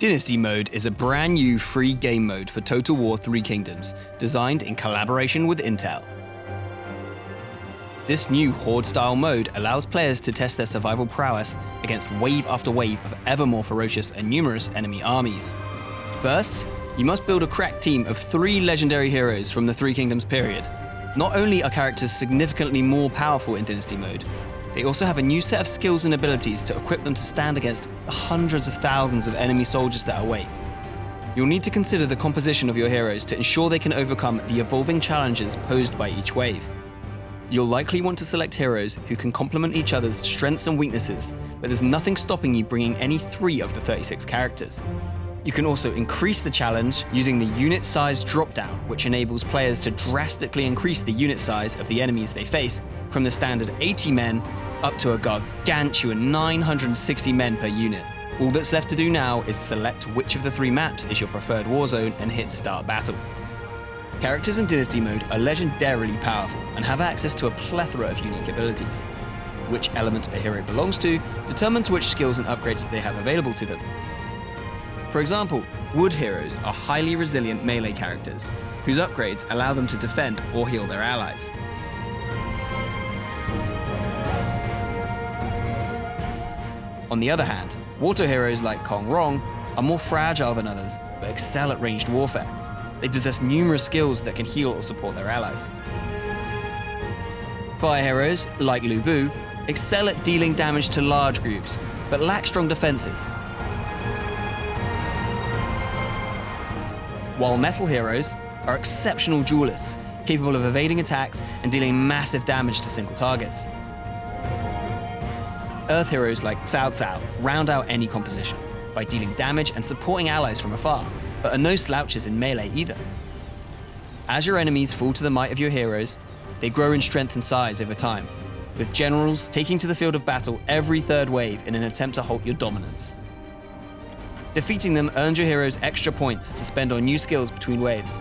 Dynasty Mode is a brand new free game mode for Total War 3 Kingdoms, designed in collaboration with Intel. This new Horde-style mode allows players to test their survival prowess against wave after wave of ever more ferocious and numerous enemy armies. First, you must build a crack team of three legendary heroes from the Three Kingdoms period. Not only are characters significantly more powerful in Dynasty mode, they also have a new set of skills and abilities to equip them to stand against the hundreds of thousands of enemy soldiers that await. You'll need to consider the composition of your heroes to ensure they can overcome the evolving challenges posed by each wave. You'll likely want to select heroes who can complement each other's strengths and weaknesses, but there's nothing stopping you bringing any three of the 36 characters. You can also increase the challenge using the unit size dropdown, which enables players to drastically increase the unit size of the enemies they face from the standard 80 men up to a gargantuan 960 men per unit. All that's left to do now is select which of the three maps is your preferred warzone and hit start battle. Characters in Dynasty mode are legendarily powerful and have access to a plethora of unique abilities. Which element a hero belongs to determines which skills and upgrades they have available to them. For example, wood heroes are highly resilient melee characters, whose upgrades allow them to defend or heal their allies. On the other hand, water heroes like Kong Rong are more fragile than others, but excel at ranged warfare. They possess numerous skills that can heal or support their allies. Fire heroes, like Lu Bu, excel at dealing damage to large groups, but lack strong defenses while metal heroes are exceptional duelists, capable of evading attacks and dealing massive damage to single targets. Earth heroes like Cao Cao round out any composition by dealing damage and supporting allies from afar, but are no slouches in melee either. As your enemies fall to the might of your heroes, they grow in strength and size over time, with generals taking to the field of battle every third wave in an attempt to halt your dominance. Defeating them earns your heroes extra points to spend on new skills between waves.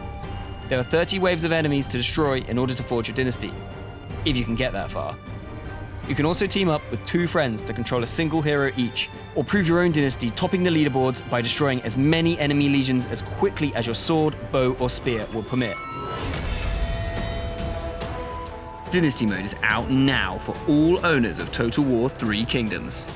There are 30 waves of enemies to destroy in order to forge your dynasty, if you can get that far. You can also team up with two friends to control a single hero each, or prove your own dynasty topping the leaderboards by destroying as many enemy legions as quickly as your sword, bow, or spear will permit. Dynasty Mode is out now for all owners of Total War 3 Kingdoms.